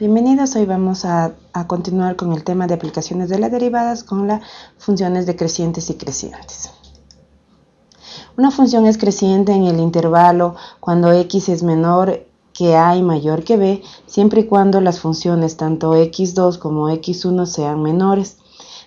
Bienvenidos, hoy vamos a, continuar con el tema de aplicaciones de las derivadas con las funciones decrecientes y crecientes. Una función es creciente en el intervalo cuando x es menor que a y mayor que b, siempre y cuando las funciones tanto x2 como x1 sean menores.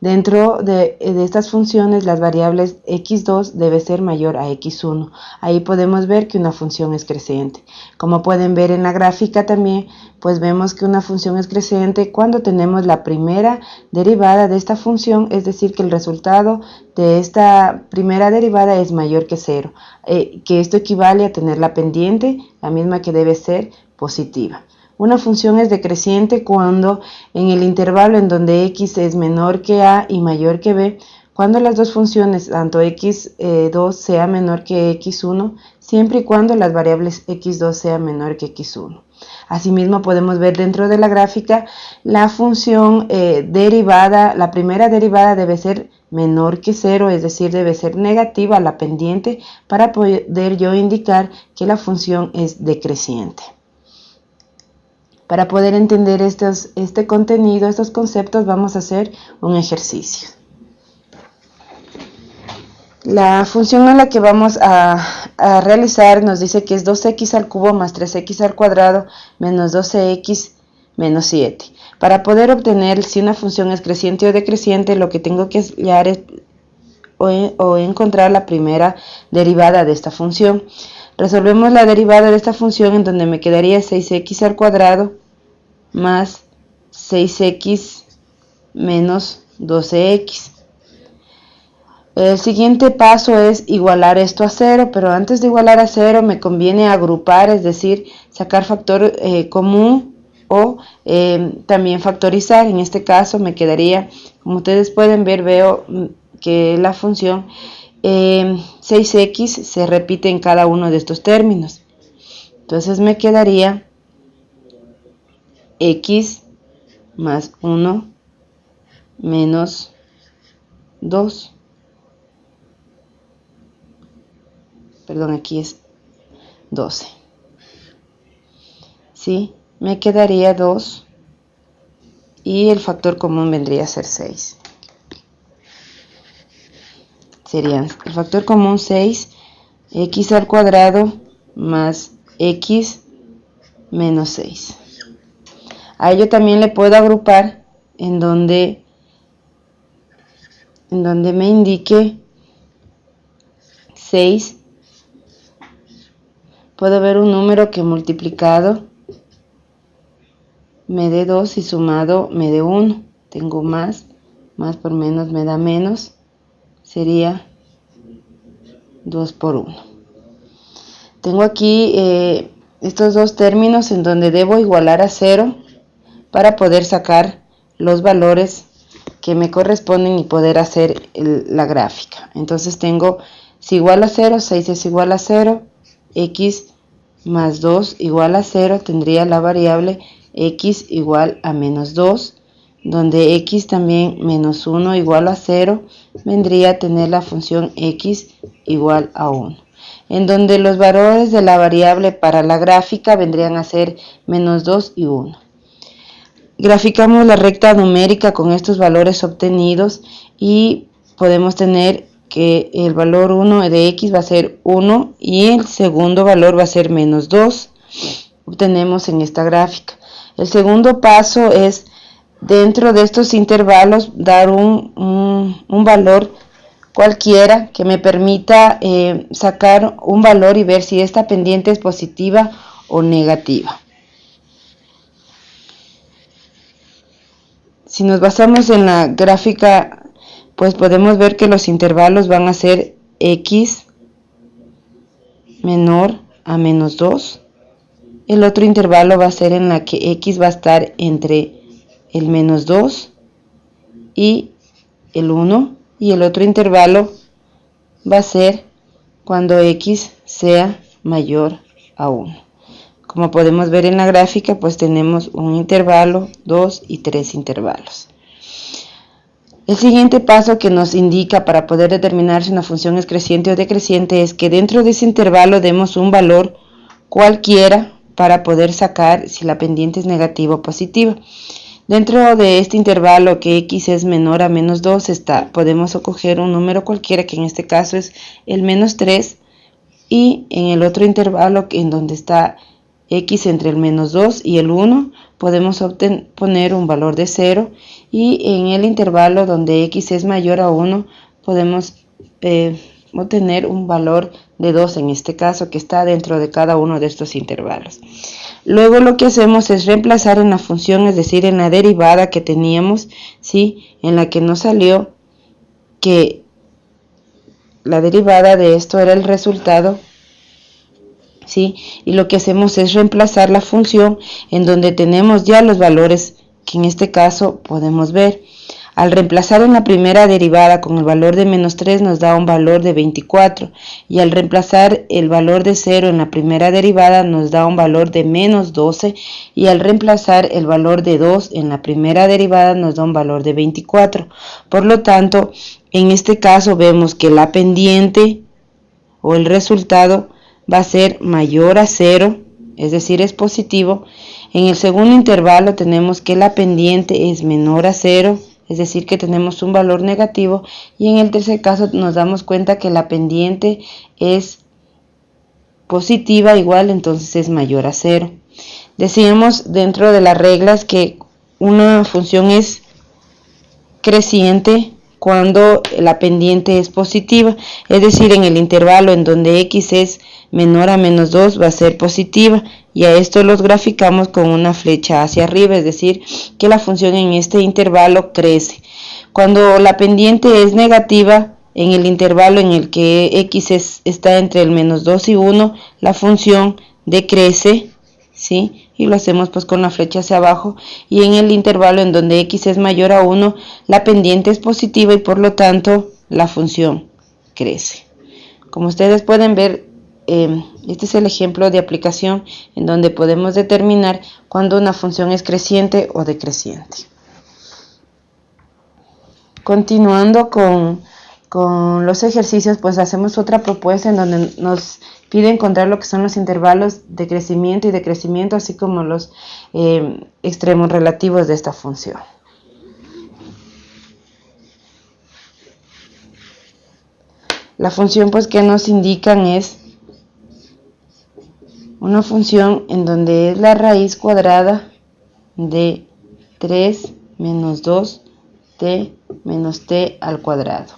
Dentro de, estas funciones, las variables x2 debe ser mayor a x1. Ahí podemos ver que una función es creciente. Como pueden ver en la gráfica también, pues vemos que una función es creciente cuando tenemos la primera derivada de esta función, es decir, que el resultado de esta primera derivada es mayor que cero, eh, que esto equivale a tener la pendiente, la misma que debe ser positiva. Una función es decreciente cuando en el intervalo en donde x es menor que a y mayor que b, cuando las dos funciones, tanto x2 sea menor que x1, siempre y cuando las variables x2 sea menor que x1. Asimismo podemos ver dentro de la gráfica la función eh, derivada, la primera derivada debe ser menor que cero, es decir, debe ser negativa la pendiente para poder yo indicar que la función es decreciente. Para poder entender este contenido, estos conceptos, vamos a hacer un ejercicio. La función a la que vamos a, realizar nos dice que es 2x al cubo más 3x al cuadrado menos 12x menos 7. Para poder obtener si una función es creciente o decreciente, lo que tengo que hallar es o, o encontrar la primera derivada de esta función. Resolvemos la derivada de esta función en donde me quedaría 6x al cuadrado más 6x menos 12x. El siguiente paso es igualar esto a cero, pero antes de igualar a cero me conviene agrupar, es decir, sacar factor eh, común o eh, también factorizar. En este caso me quedaría, como ustedes pueden ver, veo mm, que la función 6x eh, se repite en cada uno de estos términos. Entonces me quedaría x más 1 menos 2. Perdón, aquí es 12. ¿Sí? Me quedaría 2 y el factor común vendría a ser 6. Serían el factor común 6, x al cuadrado más x menos 6. A ello también le puedo agrupar en donde, en donde me indique 6. Puedo ver un número que multiplicado me dé 2 y sumado me dé 1. Tengo más, más por menos me da menos. Sería 2 por 1. Tengo aquí eh, estos dos términos en donde debo igualar a 0 para poder sacar los valores que me corresponden y poder hacer la gráfica. Entonces tengo si igual a 0, 6 es igual a 0, x más 2 igual a 0, tendría la variable x igual a menos 2, donde x también menos 1 igual a 0, vendría a tener la función x igual a 1. En donde los valores de la variable para la gráfica vendrían a ser menos 2 y 1. Graficamos la recta numérica con estos valores obtenidos y podemos tener que el valor 1 de x va a ser 1 y el segundo valor va a ser menos 2. Obtenemos en esta gráfica. El segundo paso es dentro de estos intervalos dar un, valor cualquiera que me permita eh, sacar un valor y ver si esta pendiente es positiva o negativa. Si nos basamos en la gráfica, pues podemos ver que los intervalos van a ser x menor a menos 2. El otro intervalo va a ser en la que x va a estar entre el menos 2 y el 1. Y el otro intervalo va a ser cuando x sea mayor a 1. Como podemos ver en la gráfica, pues tenemos un intervalo, dos y tres intervalos. El siguiente paso que nos indica para poder determinar si una función es creciente o decreciente es que dentro de ese intervalo demos un valor cualquiera para poder sacar si la pendiente es negativa o positiva. Dentro de este intervalo que x es menor a menos 2 está, podemos coger un número cualquiera que en este caso es el menos 3 y en el otro intervalo en donde está x entre el menos 2 y el 1 podemos poner un valor de 0 y en el intervalo donde x es mayor a 1 podemos eh, obtener un valor de 2 en este caso que está dentro de cada uno de estos intervalos. Luego lo que hacemos es reemplazar en la función, es decir, en la derivada que teníamos, ¿sí? en la que nos salió que la derivada de esto era el resultado, ¿sí? y lo que hacemos es reemplazar la función en donde tenemos ya los valores que en este caso podemos ver. Al reemplazar en la primera derivada con el valor de menos 3 nos da un valor de 24 y al reemplazar el valor de 0 en la primera derivada nos da un valor de menos 12 y al reemplazar el valor de 2 en la primera derivada nos da un valor de 24. Por lo tanto, en este caso vemos que la pendiente o el resultado va a ser mayor a 0, es decir, es positivo. En el segundo intervalo tenemos que la pendiente es menor a 0 es decir que tenemos un valor negativo y en el tercer caso nos damos cuenta que la pendiente es positiva igual entonces es mayor a cero. Decíamos dentro de las reglas que una función es creciente cuando la pendiente es positiva, es decir, en el intervalo en donde x es menor a menos 2 va a ser positiva y a esto los graficamos con una flecha hacia arriba, es decir, que la función en este intervalo crece. Cuando la pendiente es negativa, en el intervalo en el que x está entre el menos 2 y 1, la función decrece, ¿sí? Y lo hacemos pues con la flecha hacia abajo. Y en el intervalo en donde x es mayor a 1, la pendiente es positiva y por lo tanto la función crece. Como ustedes pueden ver, Em, este es el ejemplo de aplicación en donde podemos determinar cuando una función es creciente o decreciente. Continuando con, los ejercicios, pues hacemos otra propuesta en donde nos pide encontrar lo que son los intervalos de crecimiento y decrecimiento, así como los em, extremos relativos de esta función. La función pues que nos indican es una función en donde es la raíz cuadrada de 3 menos 2t menos t al cuadrado.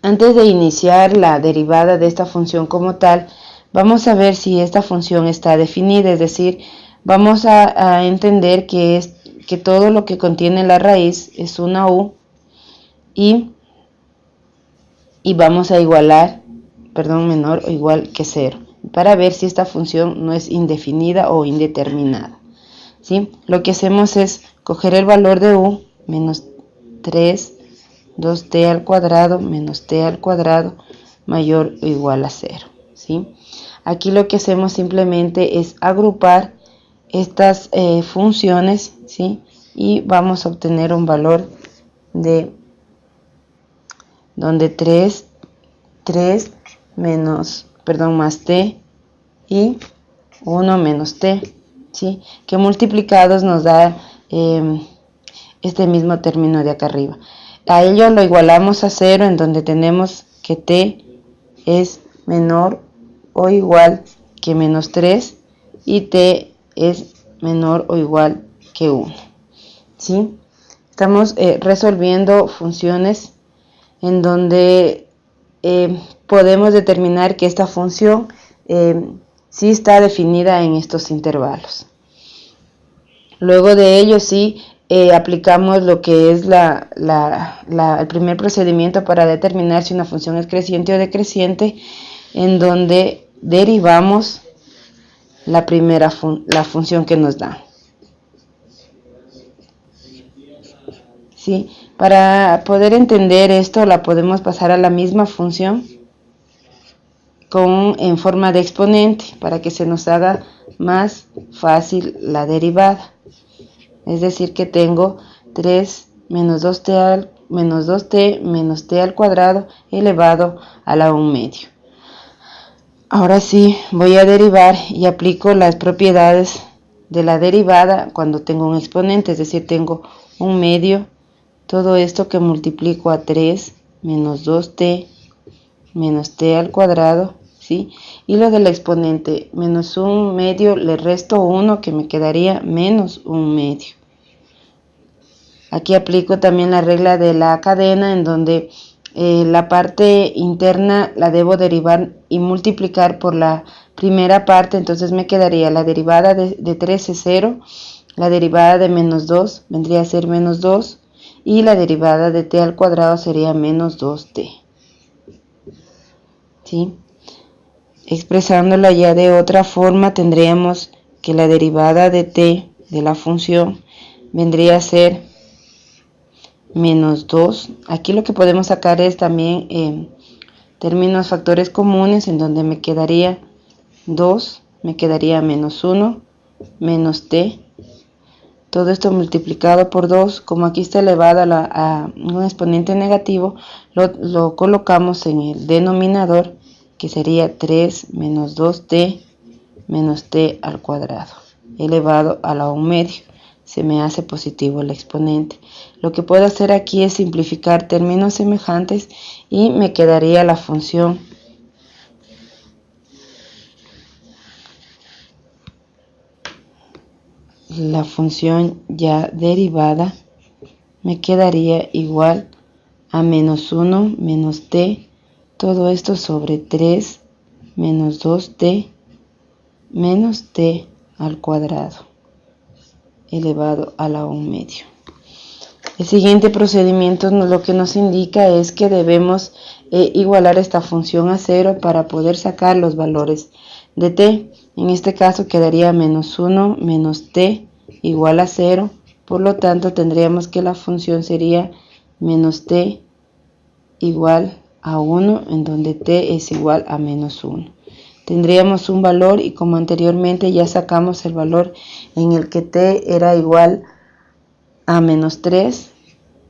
Antes de iniciar la derivada de esta función como tal, vamos a ver si esta función está definida, es decir, vamos a, entender que, es, que todo lo que contiene la raíz es una u y, y vamos a igualar, perdón, menor o igual que 0 para ver si esta función no es indefinida o indeterminada. ¿sí? Lo que hacemos es coger el valor de u menos 3, 2t al cuadrado menos t al cuadrado mayor o igual a 0. ¿sí? Aquí lo que hacemos simplemente es agrupar estas eh, funciones ¿sí? y vamos a obtener un valor de donde 3, 3 menos perdón, más t y 1 menos t, ¿sí? que multiplicados nos da em, este mismo término de acá arriba. A ello lo igualamos a 0 en donde tenemos que t es menor o igual que menos 3 y t es menor o igual que 1. ¿sí? Estamos eh, resolviendo funciones en donde eh, podemos determinar que esta función eh, sí está definida en estos intervalos. Luego de ello sí eh, aplicamos lo que es el primer procedimiento para determinar si una función es creciente o decreciente, en donde derivamos la primera la función que nos da. ¿Sí? Para poder entender esto la podemos pasar a la misma función con, en forma de exponente para que se nos haga más fácil la derivada. Es decir que tengo 3 menos 2t al, menos 2t menos t al cuadrado elevado a la 1 medio. Ahora sí, voy a derivar y aplico las propiedades de la derivada cuando tengo un exponente, es decir, tengo un medio, todo esto que multiplico a 3 menos 2t menos t al cuadrado, Y lo del exponente, menos un medio, le resto 1 que me quedaría menos un medio. Aquí aplico también la regla de la cadena en donde eh, la parte interna la debo derivar y multiplicar por la primera parte, entonces me quedaría la derivada de, 3 es 0, la derivada de menos 2 vendría a ser menos 2 y la derivada de t al cuadrado sería menos 2t. ¿Sí? Expresándola ya de otra forma tendríamos que la derivada de t de la función vendría a ser menos 2. Aquí lo que podemos sacar es también eh, términos factores comunes en donde me quedaría 2, me quedaría menos 1, menos t. Todo esto multiplicado por 2, como aquí está elevado a, un exponente negativo, lo colocamos en el denominador que sería 3 menos 2t menos t al cuadrado elevado a la 1 medio se me hace positivo el exponente. Lo que puedo hacer aquí es simplificar términos semejantes y me quedaría la función la función ya derivada me quedaría igual a menos 1 menos t todo esto sobre 3 menos 2t menos t al cuadrado elevado a la 1 medio. El siguiente procedimiento lo que nos indica es que debemos eh, igualar esta función a 0 para poder sacar los valores de t. En este caso quedaría menos 1 menos t igual a 0. Por lo tanto tendríamos que la función sería menos t igual a 1 en donde t es igual a menos 1 tendríamos un valor y como anteriormente ya sacamos el valor en el que t era igual a menos 3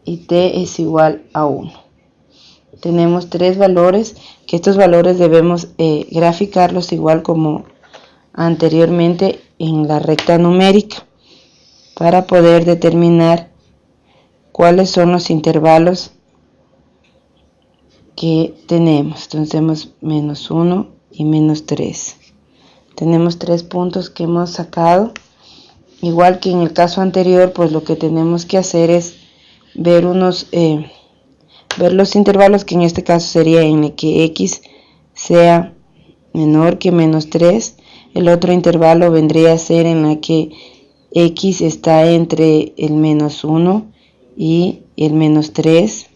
y t es igual a 1 tenemos tres valores que estos valores debemos eh, graficarlos igual como anteriormente en la recta numérica para poder determinar cuáles son los intervalos que tenemos. Entonces tenemos menos 1 y menos 3 tenemos tres puntos que hemos sacado. Igual que en el caso anterior pues lo que tenemos que hacer es ver unos eh, ver los intervalos que en este caso sería en el que x sea menor que menos 3 el otro intervalo vendría a ser en la que x está entre el menos 1 y el menos 3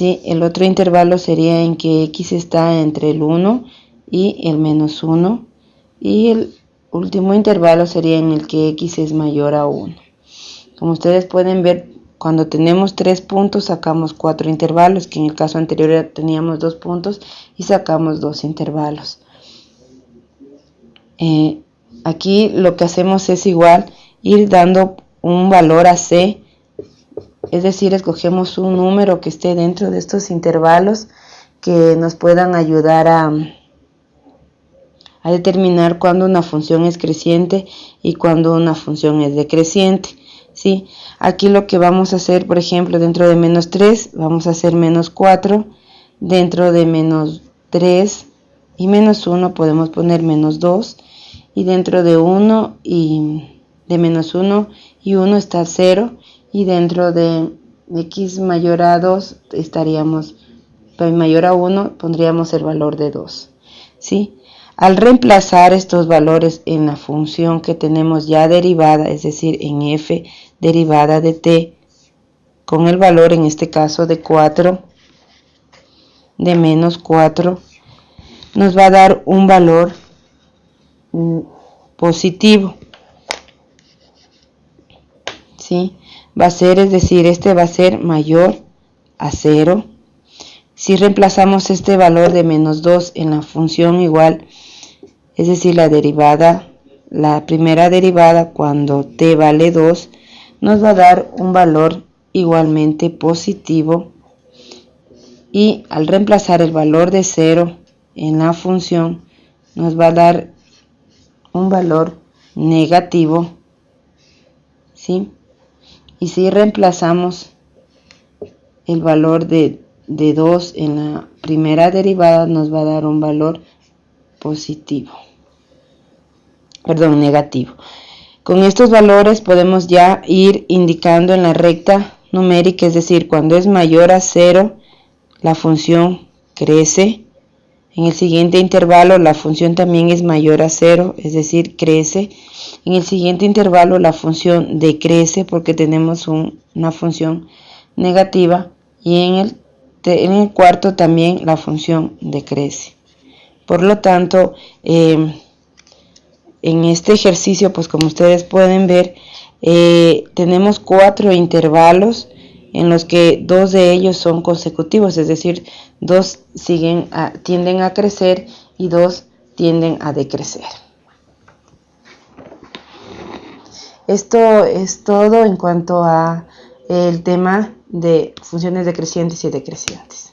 el otro intervalo sería en que x está entre el 1 y el menos 1 y el último intervalo sería en el que x es mayor a 1. Como ustedes pueden ver, cuando tenemos tres puntos sacamos cuatro intervalos, que en el caso anterior teníamos dos puntos y sacamos dos intervalos. Eh, aquí lo que hacemos es igual ir dando un valor a c es decir, escogemos un número que esté dentro de estos intervalos que nos puedan ayudar a, a determinar cuándo una función es creciente y cuándo una función es decreciente. ¿sí? Aquí lo que vamos a hacer, por ejemplo, dentro de menos 3, vamos a hacer menos 4, dentro de menos 3 y menos 1 podemos poner menos 2, y dentro de 1 y de menos 1 y 1 está 0, y dentro de x mayor a 2 estaríamos mayor a 1 pondríamos el valor de 2 ¿sí? al reemplazar estos valores en la función que tenemos ya derivada es decir en f derivada de t con el valor en este caso de 4 de menos 4 nos va a dar un valor mm, positivo ¿sí? Va a ser, es decir, este va a ser mayor a 0. Si reemplazamos este valor de menos 2 en la función igual, es decir, la derivada, la primera derivada cuando t vale 2, nos va a dar un valor igualmente positivo y al reemplazar el valor de 0 en la función nos va a dar un valor negativo, ¿sí? Y si reemplazamos el valor de, de 2 en la primera derivada, nos va a dar un valor positivo, perdón, negativo. Con estos valores podemos ya ir indicando en la recta numérica, es decir, cuando es mayor a 0, la función crece. En el siguiente intervalo la función también es mayor a 0, es decir, crece. En el siguiente intervalo la función decrece porque tenemos una función negativa y en el, en el, cuarto también la función decrece. Por lo tanto, em, en este ejercicio, pues como ustedes pueden ver, eh, tenemos cuatro intervalos en los que dos de ellos son consecutivos, es decir, dos siguen tienden a crecer y dos tienden a decrecer. Esto es todo en cuanto a el tema de funciones decrecientes y decrecientes.